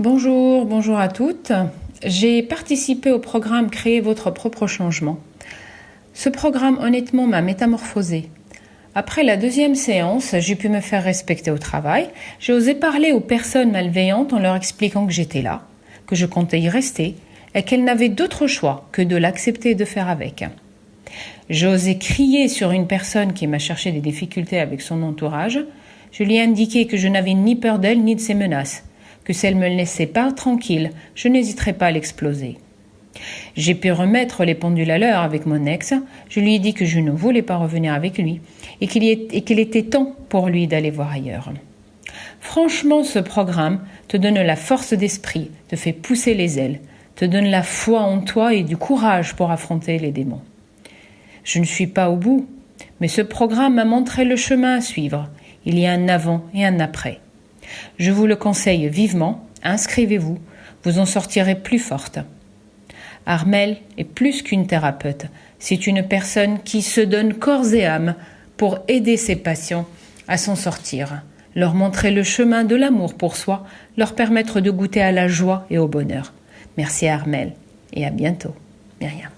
Bonjour, bonjour à toutes. J'ai participé au programme Créer votre propre changement. Ce programme honnêtement m'a métamorphosé. Après la deuxième séance, j'ai pu me faire respecter au travail. J'ai osé parler aux personnes malveillantes en leur expliquant que j'étais là, que je comptais y rester et qu'elles n'avaient d'autre choix que de l'accepter et de faire avec. J'ai osé crier sur une personne qui m'a cherché des difficultés avec son entourage. Je lui ai indiqué que je n'avais ni peur d'elle ni de ses menaces, que si elle me laissait pas tranquille, je n'hésiterais pas à l'exploser. J'ai pu remettre les pendules à l'heure avec mon ex. Je lui ai dit que je ne voulais pas revenir avec lui et qu'il était temps pour lui d'aller voir ailleurs. Franchement, ce programme te donne la force d'esprit, te fait pousser les ailes, te donne la foi en toi et du courage pour affronter les démons. Je ne suis pas au bout, mais ce programme m'a montré le chemin à suivre. Il y a un avant et un après. Je vous le conseille vivement, inscrivez-vous, vous en sortirez plus forte. Armel est plus qu'une thérapeute, c'est une personne qui se donne corps et âme pour aider ses patients à s'en sortir, leur montrer le chemin de l'amour pour soi, leur permettre de goûter à la joie et au bonheur. Merci Armel et à bientôt. Myriam.